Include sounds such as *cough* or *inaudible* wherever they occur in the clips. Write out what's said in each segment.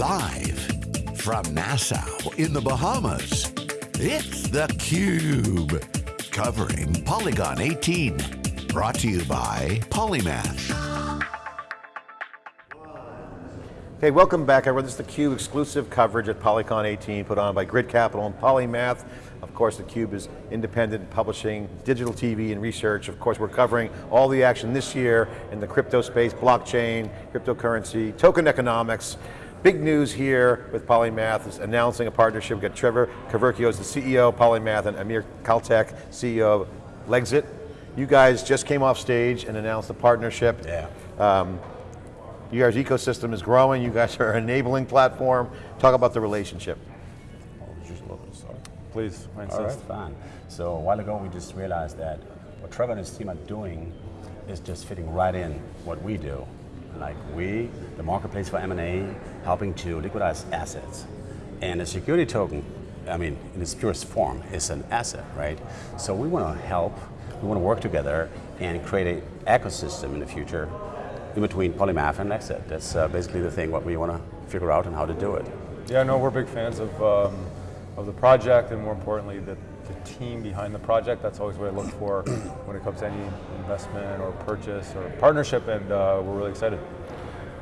Live from Nassau in the Bahamas, it's theCUBE. Covering Polycon 18. Brought to you by Polymath. Hey, welcome back everyone. This is theCUBE exclusive coverage at Polycon 18 put on by Grid Capital and Polymath. Of course, theCUBE is independent publishing, digital TV and research. Of course, we're covering all the action this year in the crypto space, blockchain, cryptocurrency, token economics. Big news here with Polymath is announcing a partnership. We've got Trevor Koverko, the CEO of Polymath, and Amir Khaltek, CEO of Lexit. You guys just came off stage and announced a partnership. Yeah. Um, you guys' ecosystem is growing, you guys *laughs* are an enabling platform. Talk about the relationship. Please, I All right, fine. So a while ago we just realized that what Trevor and his team are doing is just fitting right in what we do. Like we, the marketplace for M&A, helping to liquidize assets. And a security token, I mean, in its purest form, is an asset, right? So we want to help, we want to work together and create an ecosystem in the future in between Polymath and Lexit. That's uh, basically the thing, what we want to figure out and how to do it. Yeah, no, we're big fans of, um, of the project and more importantly, the, the team behind the project. That's always what I look for when it comes to any investment or purchase or partnership and uh, we're really excited.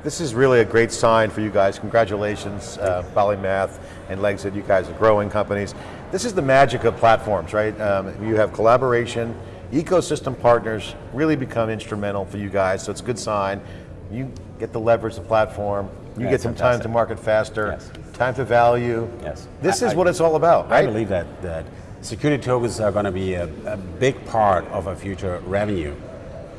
This is really a great sign for you guys. Congratulations, uh, Polymath and Lexit. You guys are growing companies. This is the magic of platforms, right? Um, you have collaboration, ecosystem partners really become instrumental for you guys, so it's a good sign. You get the leverage the platform, you Yeah, get some time to market faster, Yes. time to value. Yes. This I- is I- what it's all about, I believe that, that security tokens are going to be a, a big part of our future revenue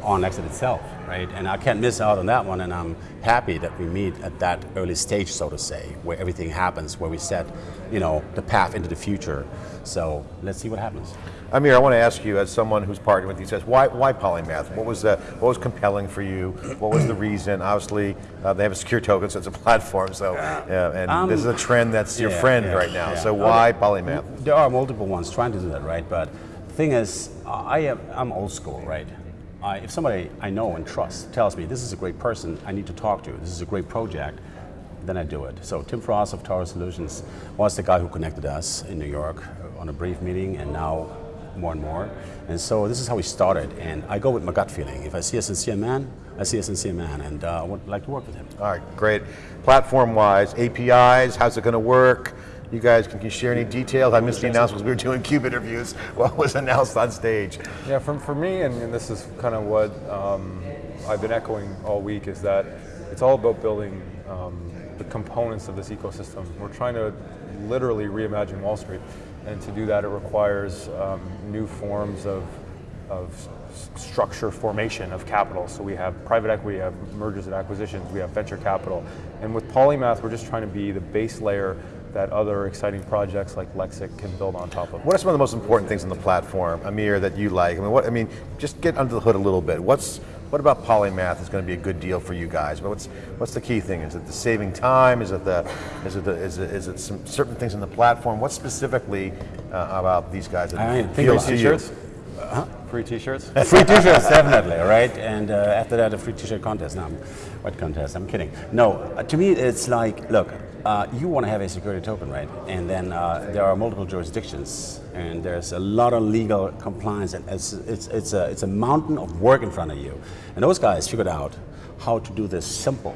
on Exit itself, right? And I can't miss out on that one, and I'm happy that we meet at that early stage, so to say, where everything happens, where we set, you know, the path into the future. So let's see what happens. Amir, I want to ask you, as someone who's partnered with you, says, why, why Polymath? What was, the, what was compelling for you? What was the *clears throat* reason? Obviously, uh, they have a secure token, so it's a *laughs* platform, so, yeah, and Um, this is a trend that's your yeah, friend yeah, right now, so Okay. why Polymath? There are multiple ones trying to do that, right? But the thing is, I am, I'm old school, right? I, if somebody I know and trust tells me this is a great person I need to talk to, this is a great project, then I do it. So Tim Frost of Tower Solutions was the guy who connected us in New York on a brief meeting and now more and more. And so this is how we started and I go with my gut feeling. If I see a sincere man, I see a sincere man and uh, I would like to work with him. All right, great. Platform-wise, APIs, how's it going to work? You guys, can you share any details? I missed the announcements. We were doing CUBE interviews. *laughs* What was announced on stage? Yeah, for, for me, and, and this is kind of what um, I've been echoing all week, is that it's all about building um, the components of this ecosystem. We're trying to literally reimagine Wall Street, and to do that it requires um, new forms of, of structure formation of capital. So we have private equity, we have mergers and acquisitions, we have venture capital, and with Polymath we're just trying to be the base layer that other exciting projects like Lexit can build on top of. What are some of the most important things on the platform, Amir, that you like? I mean, what, I mean, just get under the hood a little bit. What's, what about Polymath is going to be a good deal for you guys? What's, what's the key thing? Is it the saving time? Is it the, is it the, is it, is it some certain things in the platform? What specifically uh, about these guys that I mean, think appeals to you? T-shirts? Free T-shirts? *laughs* free t-shirts, definitely, all right? And uh, after that, a free t-shirt contest. No, I'm- what contest? I'm kidding. No, uh, to me, it's like, look, uh, you want to have a security token, right? And then uh, there are multiple jurisdictions, and there's a lot of legal compliance, and it's, it's, it's, a, it's a mountain of work in front of you. And those guys figured out how to do this simple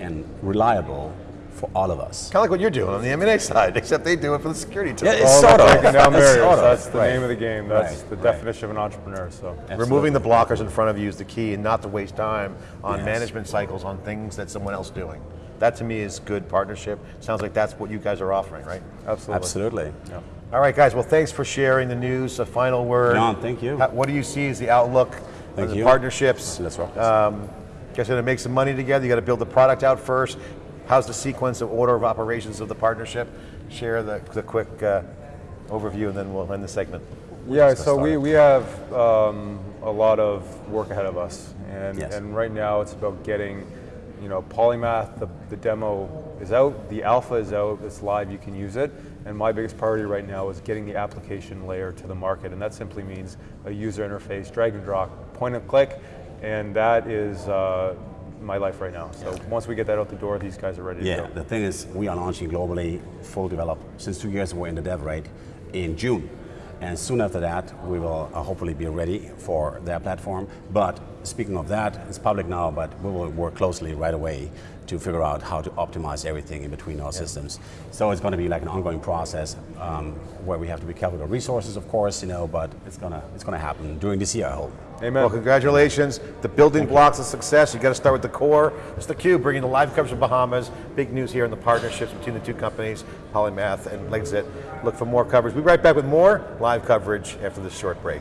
and reliable for all of us. Kind of like what you're doing on the M&A side, *laughs* except they do it for the security tool. Yeah, it's All sort of. breaking down It's barriers. sort of, That's the right. name of the game. That's Right, the right. definition of an entrepreneur. So Removing the blockers in front of you is the key and not to waste time on Yes. management cycles on things that someone else is doing. That to me is good partnership. Sounds like that's what you guys are offering, right? absolutely. Absolutely. Yeah. All right, guys. Well, thanks for sharing the news. A final word. John, thank you. What do you see as the outlook Thank of the you. partnerships? Let's rock this. Um, guys, going to make some money together. You got to build the product out first. How's the sequence of order of operations of the partnership? Share the, the quick uh, overview, and then we'll end the segment. Yeah, so we, we have um, a lot of work ahead of us. And, Yes. and right now it's about getting, you know, Polymath, the, the demo is out, the alpha is out, it's live, you can use it. And my biggest priority right now is getting the application layer to the market. And that simply means a user interface, drag and drop, point and click. And that is uh, my life right now. So once we get that out the door, these guys are ready Yeah, to go. Yeah, the thing is, we are launching globally, full develop. Since two years, we're in the dev rate in June. And soon after that, we will uh, hopefully be ready for their platform. But speaking of that, it's public now, but we will work closely right away to figure out how to optimize everything in between our systems. So it's going to be like an ongoing process um, where we have to be careful with resources, of course, you know, but it's going to it's going to happen during this year, I hope. Amen. Well, congratulations. The building blocks of success. You got to start with the core. It's theCUBE bringing the live coverage of Bahamas. Big news here in the partnerships between the two companies, Polymath and Lexit. Look for more coverage. We'll be right back with more live coverage after this short break.